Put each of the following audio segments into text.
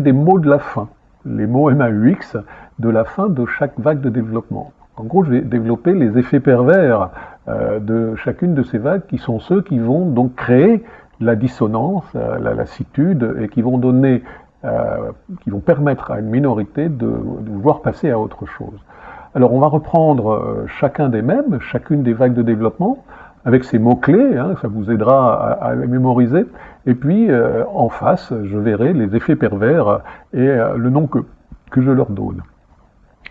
des mots de la fin, les mots MAUX de la fin de chaque vague de développement. En gros, je vais développer les effets pervers euh, de chacune de ces vagues qui sont ceux qui vont donc créer la dissonance, euh, la lassitude et qui vont donner, euh, qui vont permettre à une minorité de vouloir passer à autre chose. Alors on va reprendre chacun des mêmes, chacune des vagues de développement, avec ces mots-clés, hein, ça vous aidera à, les mémoriser. Et puis, en face, je verrai les effets pervers et le nom que, que je leur donne.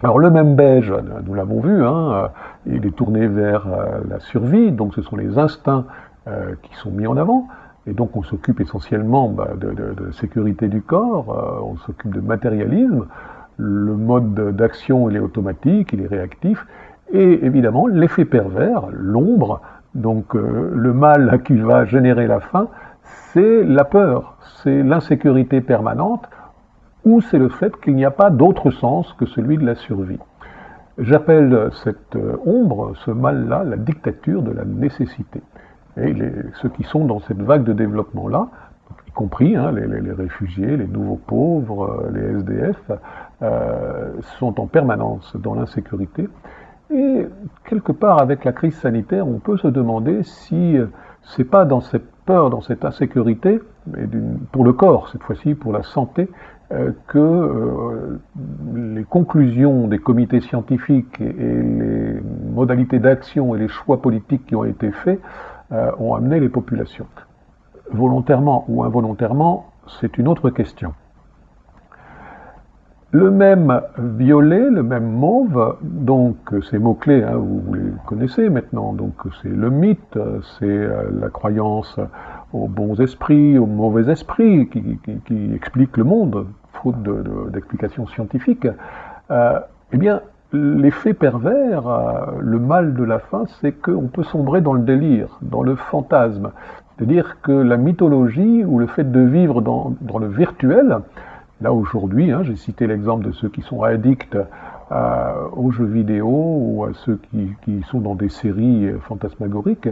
Alors le même beige, nous l'avons vu, hein, il est tourné vers euh, la survie, donc ce sont les instincts euh, qui sont mis en avant, et donc on s'occupe essentiellement bah, de, sécurité du corps, euh, on s'occupe de matérialisme, le mode d'action il est automatique, il est réactif, et évidemment l'effet pervers, l'ombre, donc le mal qui va générer la faim, c'est la peur, c'est l'insécurité permanente, ou c'est le fait qu'il n'y a pas d'autre sens que celui de la survie. J'appelle cette euh, ombre, ce mal-là, la dictature de la nécessité. Et ceux qui sont dans cette vague de développement-là, y compris hein, les, réfugiés, les nouveaux pauvres, euh, les SDF, euh, sont en permanence dans l'insécurité. Et quelque part, avec la crise sanitaire, on peut se demander si c'est pas dans cette peur, dans cette insécurité, pour le corps cette fois-ci, pour la santé, euh, que euh, les conclusions des comités scientifiques et, les modalités d'action et les choix politiques qui ont été faits euh, ont amené les populations. Volontairement ou involontairement, c'est une autre question. Le même violet, le même mauve, donc ces mots-clés, hein, vous, les connaissez maintenant, donc c'est le mythe, c'est la croyance aux bons esprits, aux mauvais esprits, qui, expliquent le monde, faute d'explications scientifiques, euh, eh bien, l'effet pervers, euh, le mal de la fin, c'est qu'on peut sombrer dans le délire, dans le fantasme. C'est-à-dire que la mythologie ou le fait de vivre dans le virtuel, là aujourd'hui, hein, j'ai cité l'exemple de ceux qui sont addicts euh, aux jeux vidéo ou à ceux qui, sont dans des séries fantasmagoriques,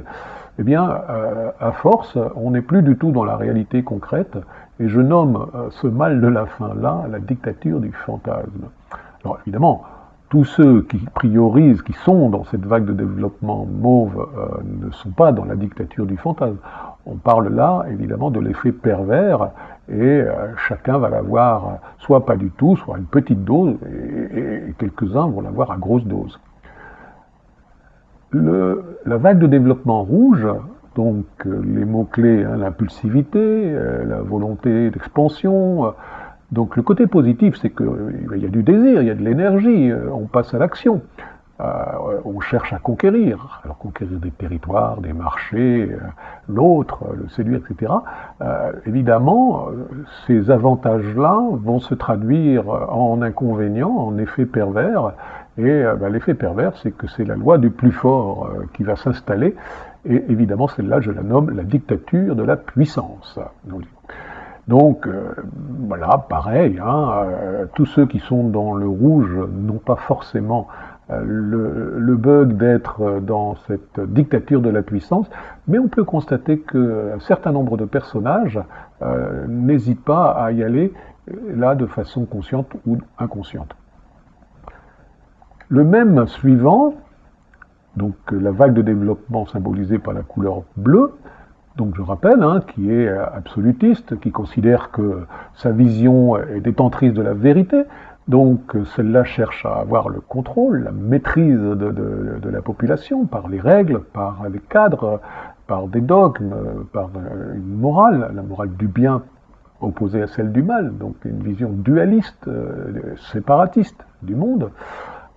eh bien, euh, à force, on n'est plus du tout dans la réalité concrète, et je nomme euh, ce mal de la fin-là la dictature du fantasme. Alors évidemment, tous ceux qui priorisent, qui sont dans cette vague de développement mauve, ne sont pas dans la dictature du fantasme. On parle là, évidemment, de l'effet pervers et euh, chacun va l'avoir soit pas du tout, soit une petite dose, et, quelques-uns vont l'avoir à grosse dose. la vague de développement rouge, donc euh, les mots-clés, hein, l'impulsivité, euh, la volonté d'expansion, donc le côté positif, c'est qu'il y a du désir, il y a de l'énergie, on passe à l'action. Euh, on cherche à conquérir, alors conquérir des territoires, des marchés, euh, l'autre, le séduire, etc. Euh, évidemment, ces avantages-là vont se traduire en inconvénients, en effets pervers, et ben, l'effet pervers, c'est que c'est la loi du plus fort qui va s'installer, et évidemment, celle-là, je la nomme la dictature de la puissance. Voilà, pareil, hein, tous ceux qui sont dans le rouge n'ont pas forcément euh, le, bug d'être dans cette dictature de la puissance, mais on peut constater qu'un certain nombre de personnages euh, n'hésitent pas à y aller euh, là de façon consciente ou inconsciente. Le même suivant, donc la vague de développement symbolisée par la couleur bleue, donc je rappelle, hein, qui est absolutiste, qui considère que sa vision est détentrice de la vérité, donc celle-là cherche à avoir le contrôle, la maîtrise de, la population par les règles, par les cadres, par des dogmes, par une morale, la morale du bien opposée à celle du mal, donc une vision dualiste, euh, séparatiste du monde.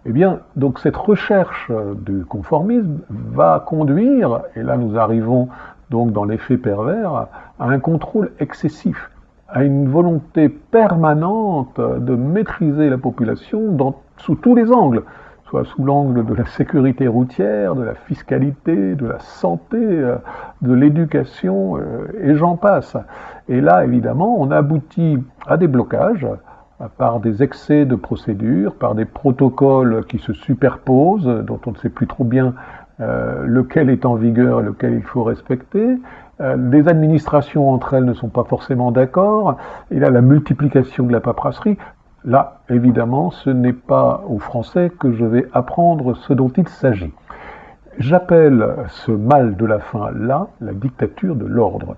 Eh bien, donc cette recherche du conformisme va conduire, et là nous arrivons donc dans l'effet pervers, à un contrôle excessif à une volonté permanente de maîtriser la population sous tous les angles, soit sous l'angle de la sécurité routière, de la fiscalité, de la santé, euh, de l'éducation, euh, et j'en passe. Et là, évidemment, on aboutit à des blocages par des excès de procédures, par des protocoles qui se superposent, dont on ne sait plus trop bien euh, lequel est en vigueur et lequel il faut respecter, euh, les administrations entre elles ne sont pas forcément d'accord, il y a la multiplication de la paperasserie. Là, évidemment, ce n'est pas aux Français que je vais apprendre ce dont il s'agit. J'appelle ce mal de la fin là la dictature de l'ordre.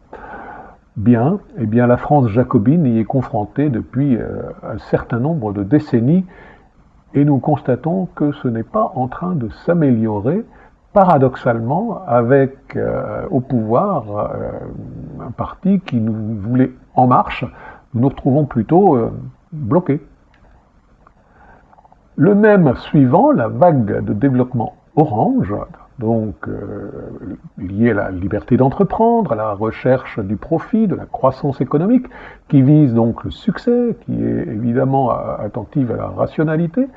Bien, eh bien la France jacobine y est confrontée depuis euh, un certain nombre de décennies et nous constatons que ce n'est pas en train de s'améliorer, paradoxalement, avec euh, au pouvoir euh, un parti qui nous voulait en marche, nous nous retrouvons plutôt bloqués. Le même suivant, la vague de développement orange, donc euh, lié à la liberté d'entreprendre, à la recherche du profit, de la croissance économique, qui vise donc le succès, qui est évidemment attentive à la rationalité.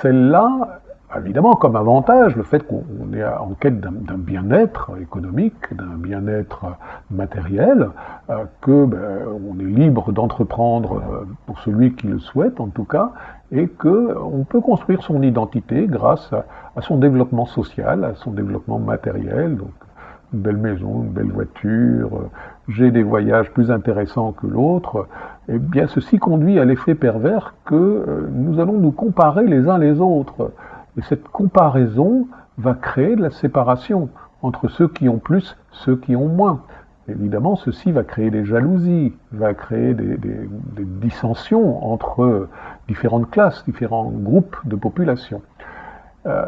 Celle-là évidemment comme avantage le fait qu'on est en quête d'un bien-être économique, d'un bien-être matériel, euh, que ben, on est libre d'entreprendre euh, pour celui qui le souhaite en tout cas, et qu'on peut construire son identité grâce à, son développement social, à son développement matériel, donc une belle maison, une belle voiture, euh, j'ai des voyages plus intéressants que l'autre, eh bien ceci conduit à l'effet pervers que nous allons nous comparer les uns les autres. Et cette comparaison va créer de la séparation entre ceux qui ont plus, ceux qui ont moins. Évidemment, ceci va créer des jalousies, va créer des, dissensions entre différentes classes, différents groupes de population. Euh,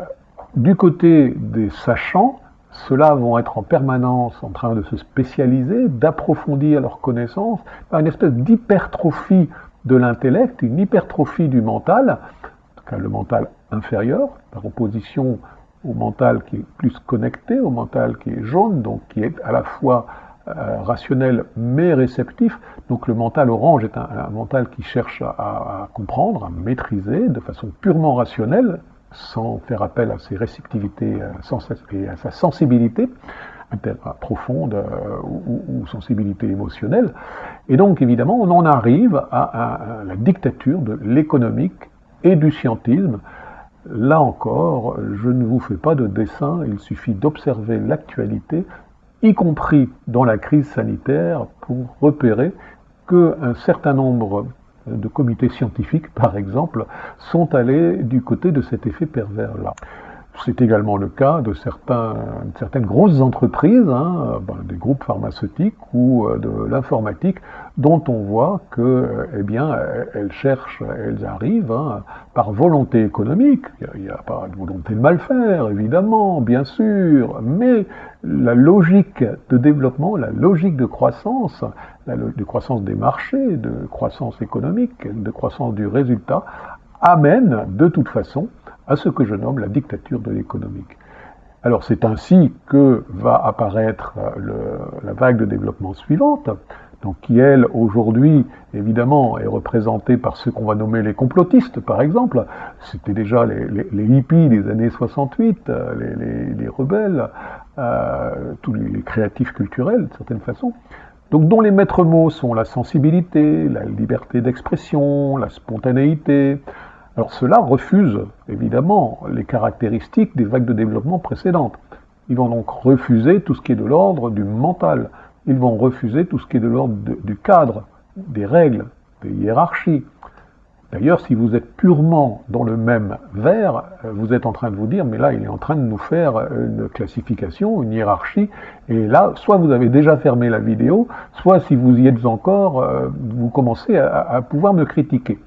du côté des sachants, ceux-là vont être en permanence en train de se spécialiser, d'approfondir leurs connaissances une espèce d'hypertrophie de l'intellect, une hypertrophie du mental, en tout cas le mental inférieur, par opposition au mental qui est plus connecté, au mental qui est jaune, donc qui est à la fois euh, rationnel mais réceptif. Donc le mental orange est un, mental qui cherche à, comprendre, à maîtriser de façon purement rationnelle, sans faire appel à ses réceptivités euh, et à sa sensibilité profonde euh, ou, sensibilité émotionnelle. Et donc évidemment, on en arrive à la dictature de l'économique et du scientisme, Là encore, je ne vous fais pas de dessin, il suffit d'observer l'actualité, y compris dans la crise sanitaire, pour repérer qu'un certain nombre de comités scientifiques, par exemple, sont allés du côté de cet effet pervers-là. C'est également le cas de certaines grosses entreprises, hein, ben, des groupes pharmaceutiques ou euh, de l'informatique, dont on voit que, eh bien, elles cherchent, elles arrivent hein, par volonté économique. Il n'y a, pas de volonté de mal faire, évidemment, bien sûr, mais la logique de développement, la logique de croissance, de croissance des marchés, de croissance économique, de croissance du résultat, amène de toute façon à ce que je nomme la dictature de l'économique. Alors c'est ainsi que va apparaître euh, la vague de développement suivante, donc qui elle aujourd'hui évidemment est représentée par ceux qu'on va nommer les complotistes par exemple, c'était déjà les, hippies des années 68, euh, les, rebelles, euh, tous les, créatifs culturels de certaine façon, donc dont les maîtres mots sont la sensibilité, la liberté d'expression, la spontanéité, alors cela refuse évidemment les caractéristiques des vagues de développement précédentes. Ils vont donc refuser tout ce qui est de l'ordre du mental. Ils vont refuser tout ce qui est de l'ordre du cadre, des règles, des hiérarchies. D'ailleurs, si vous êtes purement dans le même verre, vous êtes en train de vous dire, mais là, il est en train de nous faire une classification, une hiérarchie, et là, soit vous avez déjà fermé la vidéo, soit si vous y êtes encore, euh, vous commencez à pouvoir me critiquer.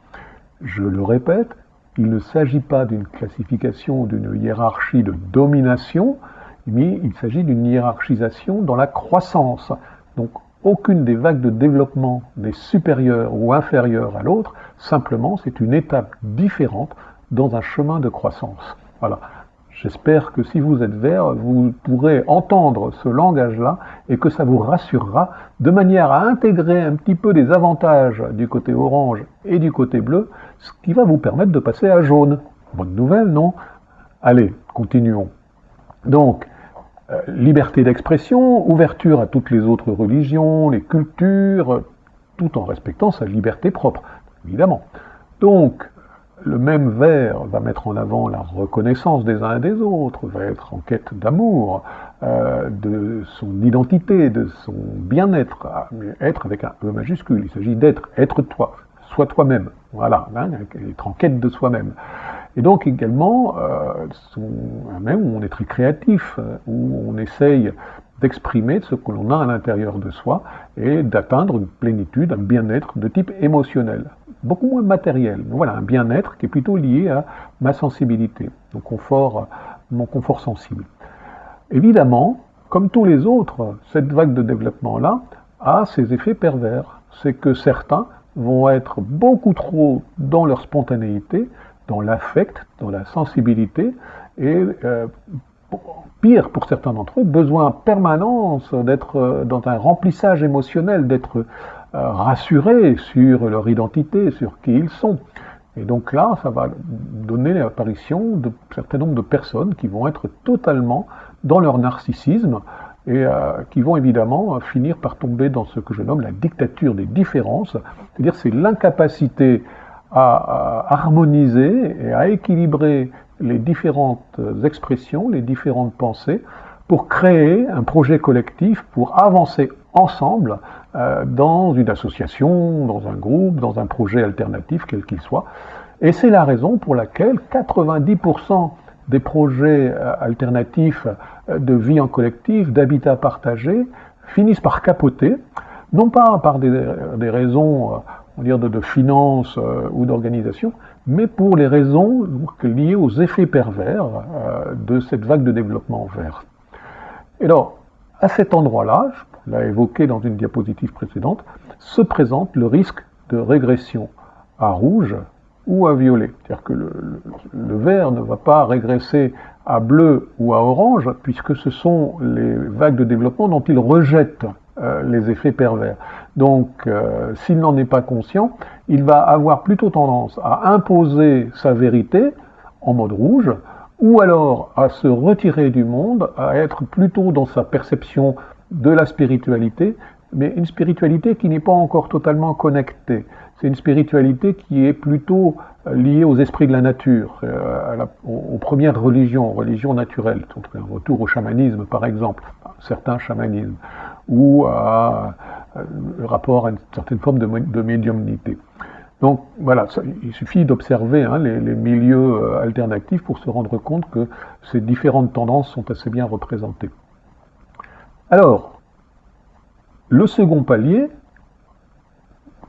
Je le répète, il ne s'agit pas d'une classification, d'une hiérarchie de domination, mais il s'agit d'une hiérarchisation dans la croissance. Donc aucune des vagues de développement n'est supérieure ou inférieure à l'autre, simplement c'est une étape différente dans un chemin de croissance. Voilà. J'espère que si vous êtes vert, vous pourrez entendre ce langage-là et que ça vous rassurera de manière à intégrer un petit peu des avantages du côté orange et du côté bleu, ce qui va vous permettre de passer à jaune. Bonne nouvelle, non? Allez, continuons. Donc, euh, liberté d'expression, ouverture à toutes les autres religions, les cultures, tout en respectant sa liberté propre, évidemment. Donc, le même vers va mettre en avant la reconnaissance des uns et des autres, va être en quête d'amour, euh, de son identité, de son bien-être, être avec un E majuscule, il s'agit d'être, être toi, sois toi-même, voilà, hein, être en quête de soi-même. Et donc également, euh, même où on est très créatif, où on essaye d'exprimer ce que l'on a à l'intérieur de soi et d'atteindre une plénitude, un bien-être de type émotionnel, beaucoup moins matériel. Voilà, un bien-être qui est plutôt lié à ma sensibilité, mon confort, mon confort sensible. Évidemment, comme tous les autres, cette vague de développement-là a ses effets pervers. C'est que certains vont être beaucoup trop dans leur spontanéité, dans l'affect, dans la sensibilité, et euh, pire pour certains d'entre eux, besoin permanence d'être euh, dans un remplissage émotionnel, d'être euh, rassurés sur leur identité, sur qui ils sont. Et donc là, ça va donner l'apparition de certain nombre de personnes qui vont être totalement dans leur narcissisme et qui vont évidemment finir par tomber dans ce que je nomme la dictature des différences, c'est-à-dire c'est l'incapacité à, harmoniser et à équilibrer les différentes expressions, les différentes pensées, pour créer un projet collectif, pour avancer ensemble euh, dans une association, dans un groupe, dans un projet alternatif, quel qu'il soit. Et c'est la raison pour laquelle 90% des projets euh, alternatifs euh, de vie en collectif, d'habitat partagé, finissent par capoter, non pas par des, des raisons on dire, de, de finance ou d'organisation, mais pour les raisons liées aux effets pervers euh, de cette vague de développement vert. Et alors, à cet endroit-là, je l'ai évoqué dans une diapositive précédente, se présente le risque de régression à rouge ou à violet. C'est-à-dire que le, vert ne va pas régresser à bleu ou à orange, puisque ce sont les vagues de développement dont il rejette euh, les effets pervers. Donc, euh, s'il n'en est pas conscient, il va avoir plutôt tendance à imposer sa vérité en mode rouge, ou alors à se retirer du monde, à être plutôt dans sa perception de la spiritualité, mais une spiritualité qui n'est pas encore totalement connectée. C'est une spiritualité qui est plutôt euh, liée aux esprits de la nature, euh, aux, premières religions, religions naturelles, un retour au chamanisme par exemple, certains chamanismes, ou à le rapport à une certaine forme de, médiumnité. Donc voilà, il suffit d'observer hein, les, milieux euh, alternatifs pour se rendre compte que ces différentes tendances sont assez bien représentées. Alors, le second palier,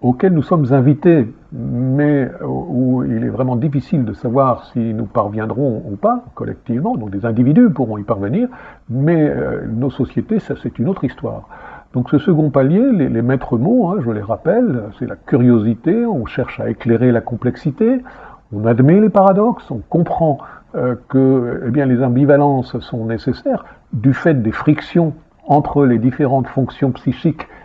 auquel nous sommes invités, mais où il est vraiment difficile de savoir si nous parviendrons ou pas collectivement, donc des individus pourront y parvenir, mais euh, nos sociétés, ça c'est une autre histoire. Donc ce second palier, les, maîtres mots, hein, je les rappelle, c'est la curiosité, on cherche à éclairer la complexité, on admet les paradoxes, on comprend euh, que eh bien, les ambivalences sont nécessaires du fait des frictions entre les différentes fonctions psychiques euh,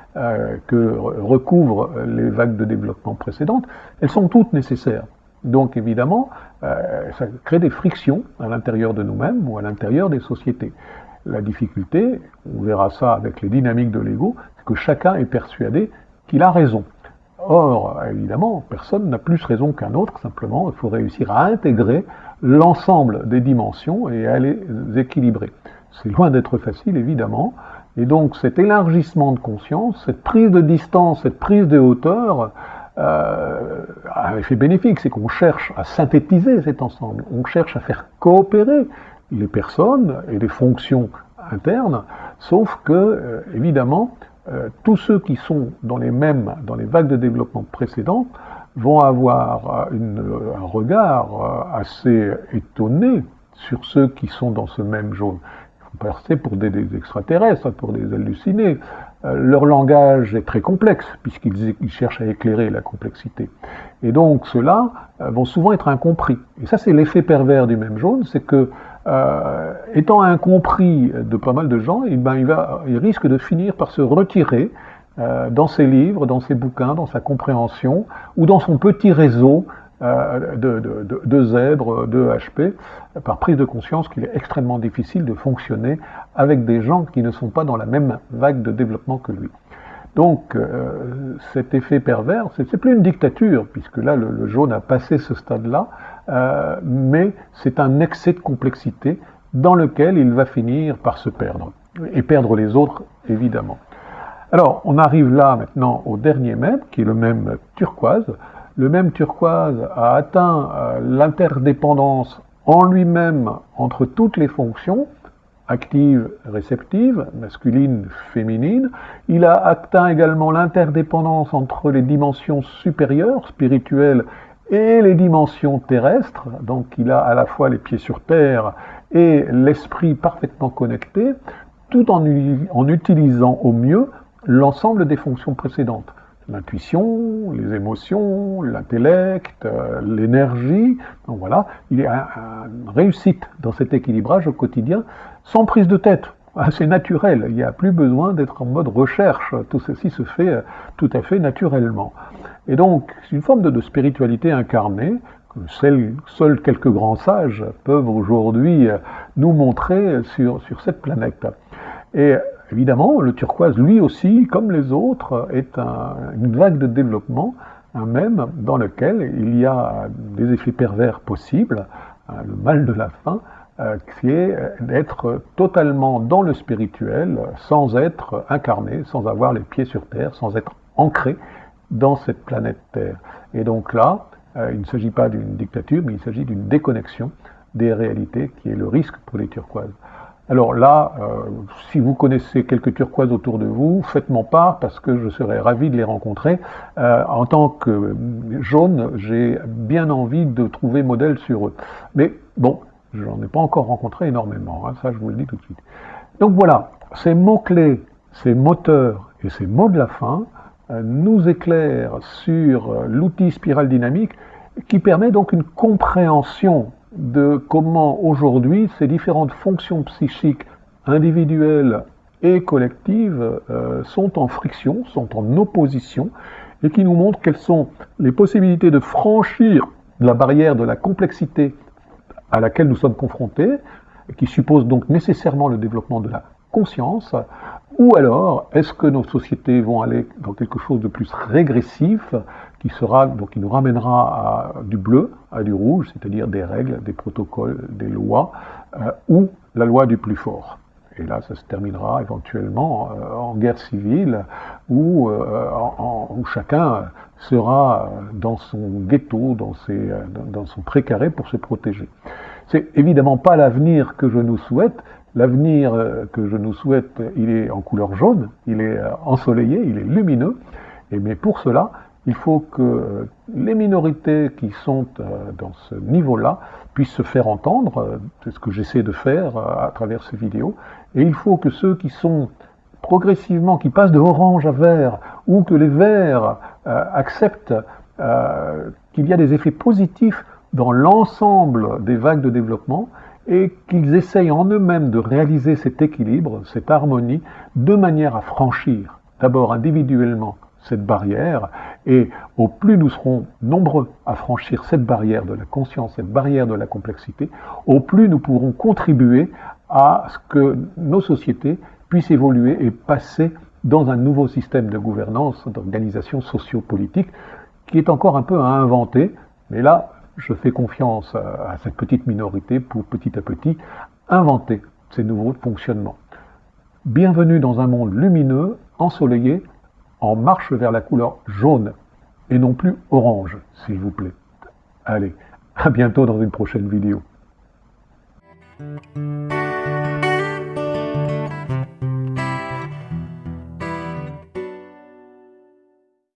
que recouvrent les vagues de développement précédentes, elles sont toutes nécessaires. Donc évidemment, euh, ça crée des frictions à l'intérieur de nous-mêmes ou à l'intérieur des sociétés. La difficulté, on verra ça avec les dynamiques de l'ego, c'est que chacun est persuadé qu'il a raison. Or, évidemment, personne n'a plus raison qu'un autre, simplement, il faut réussir à intégrer l'ensemble des dimensions et à les équilibrer. C'est loin d'être facile, évidemment, et donc cet élargissement de conscience, cette prise de distance, cette prise de hauteur, euh, a un effet bénéfique, c'est qu'on cherche à synthétiser cet ensemble, on cherche à faire coopérer les personnes et les fonctions internes, sauf que, euh, évidemment, euh, tous ceux qui sont dans les mêmes, dans les vagues de développement précédentes, vont avoir un regard assez étonné sur ceux qui sont dans ce même jaune. Passer pour des, extraterrestres, pour des hallucinés. leur langage est très complexe, puisqu'ils cherchent à éclairer la complexité. Et donc ceux-là vont souvent être incompris. Et ça, c'est l'effet pervers du même jaune, c'est que euh, étant incompris de pas mal de gens, eh ben, il, va, il risque de finir par se retirer euh, dans ses livres, dans ses bouquins, dans sa compréhension, ou dans son petit réseau euh, de, de, de, zèbres, de HP, par prise de conscience qu'il est extrêmement difficile de fonctionner avec des gens qui ne sont pas dans la même vague de développement que lui. Donc euh, cet effet pervers, c'est plus une dictature, puisque là le, jaune a passé ce stade-là, euh, mais c'est un excès de complexité dans lequel il va finir par se perdre, et perdre les autres évidemment. Alors on arrive là maintenant au dernier même, qui est le même turquoise. Le même turquoise a atteint euh, l'interdépendance en lui-même entre toutes les fonctions, active, réceptive, masculine, féminine. Il a atteint également l'interdépendance entre les dimensions supérieures, spirituelles, et les dimensions terrestres. Donc il a à la fois les pieds sur terre et l'esprit parfaitement connecté, tout en utilisant au mieux l'ensemble des fonctions précédentes l'intuition, les émotions, l'intellect, euh, l'énergie. Donc voilà, il y a une réussite dans cet équilibrage au quotidien, sans prise de tête. C'est naturel, il n'y a plus besoin d'être en mode recherche, tout ceci se fait euh, tout à fait naturellement. Et donc, c'est une forme de, spiritualité incarnée, que seuls quelques grands sages peuvent aujourd'hui euh, nous montrer sur, sur cette planète. Et Évidemment, le turquoise, lui aussi, comme les autres, est une vague de développement, un même dans lequel il y a des effets pervers possibles, hein, le mal de la fin, euh, qui est d'être totalement dans le spirituel, sans être incarné, sans avoir les pieds sur terre, sans être ancré dans cette planète Terre. Et donc là, euh, il ne s'agit pas d'une dictature, mais il s'agit d'une déconnexion des réalités qui est le risque pour les turquoises. Alors là, euh, si vous connaissez quelques turquoises autour de vous, faites-moi part parce que je serais ravi de les rencontrer. Euh, en tant que jaune, j'ai bien envie de trouver modèle sur eux. Mais bon, j'en ai pas encore rencontré énormément, hein, ça je vous le dis tout de suite. Donc voilà, ces mots-clés, ces moteurs et ces mots de la fin euh, nous éclairent sur l'outil spirale dynamique qui permet donc une compréhension de comment aujourd'hui ces différentes fonctions psychiques individuelles et collectives euh, sont en friction, sont en opposition, et qui nous montrent quelles sont les possibilités de franchir la barrière de la complexité à laquelle nous sommes confrontés, qui suppose donc nécessairement le développement de la conscience, ou alors est-ce que nos sociétés vont aller dans quelque chose de plus régressif, qui sera donc qui nous ramènera à du bleu à du rouge, c'est-à-dire des règles, des protocoles, des lois, euh, ou la loi du plus fort. Et là, ça se terminera éventuellement euh, en guerre civile, où, euh, où, chacun sera dans son ghetto, dans, ses, dans son précaré pour se protéger. C'est évidemment pas l'avenir que je nous souhaite. L'avenir que je nous souhaite, il est en couleur jaune, il est ensoleillé, il est lumineux. Et mais pour cela, il faut que les minorités qui sont euh, dans ce niveau-là puissent se faire entendre, euh, c'est ce que j'essaie de faire euh, à travers ces vidéos, et il faut que ceux qui sont progressivement, qui passent de orange à vert, ou que les verts acceptent qu'il y a des effets positifs dans l'ensemble des vagues de développement, et qu'ils essayent en eux-mêmes de réaliser cet équilibre, cette harmonie, de manière à franchir, d'abord individuellement, cette barrière, et au plus nous serons nombreux à franchir cette barrière de la conscience, cette barrière de la complexité, au plus nous pourrons contribuer à ce que nos sociétés puissent évoluer et passer dans un nouveau système de gouvernance, d'organisation sociopolitique, qui est encore un peu à inventer, mais là, je fais confiance à cette petite minorité pour petit à petit inventer ces nouveaux fonctionnements. Bienvenue dans un monde lumineux, ensoleillé, en marche vers la couleur jaune et non plus orange, s'il vous plaît. Allez, à bientôt dans une prochaine vidéo.